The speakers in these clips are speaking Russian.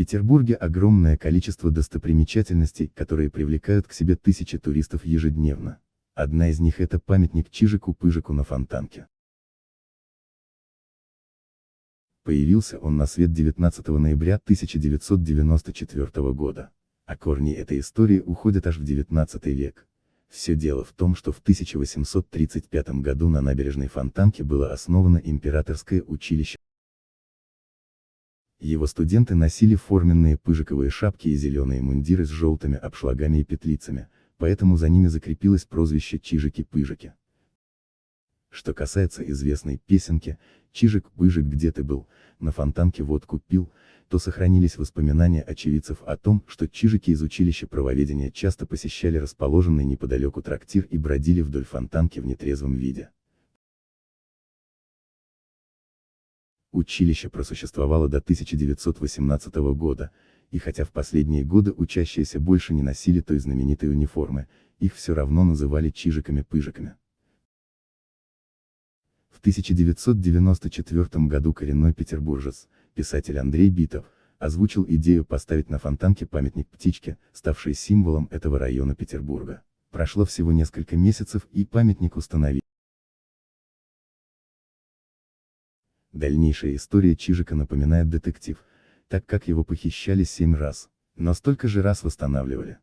Петербурге огромное количество достопримечательностей, которые привлекают к себе тысячи туристов ежедневно. Одна из них это памятник Чижику-Пыжику на Фонтанке. Появился он на свет 19 ноября 1994 года. А корни этой истории уходят аж в 19 век. Все дело в том, что в 1835 году на набережной Фонтанки было основано императорское училище. Его студенты носили форменные пыжиковые шапки и зеленые мундиры с желтыми обшлагами и петлицами, поэтому за ними закрепилось прозвище Чижики-Пыжики. Что касается известной песенки «Чижик-Пыжик где ты был, на фонтанке водку пил», то сохранились воспоминания очевидцев о том, что чижики из училища правоведения часто посещали расположенный неподалеку трактир и бродили вдоль фонтанки в нетрезвом виде. Училище просуществовало до 1918 года, и хотя в последние годы учащиеся больше не носили той знаменитой униформы, их все равно называли чижиками-пыжиками. В 1994 году коренной петербуржец, писатель Андрей Битов, озвучил идею поставить на фонтанке памятник птичке, ставший символом этого района Петербурга. Прошло всего несколько месяцев и памятник установили. Дальнейшая история Чижика напоминает детектив, так как его похищали семь раз, но столько же раз восстанавливали.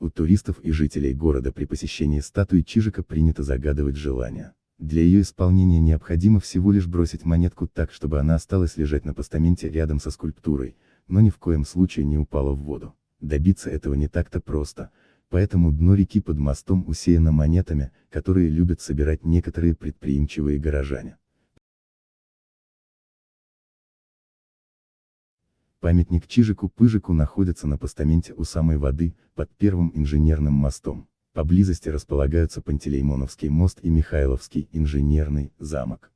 У туристов и жителей города при посещении статуи Чижика принято загадывать желания. Для ее исполнения необходимо всего лишь бросить монетку так, чтобы она осталась лежать на постаменте рядом со скульптурой, но ни в коем случае не упала в воду. Добиться этого не так-то просто, поэтому дно реки под мостом усеяно монетами, которые любят собирать некоторые предприимчивые горожане. Памятник Чижику-Пыжику находится на постаменте у самой воды, под первым инженерным мостом. Поблизости располагаются Пантелеймоновский мост и Михайловский инженерный замок.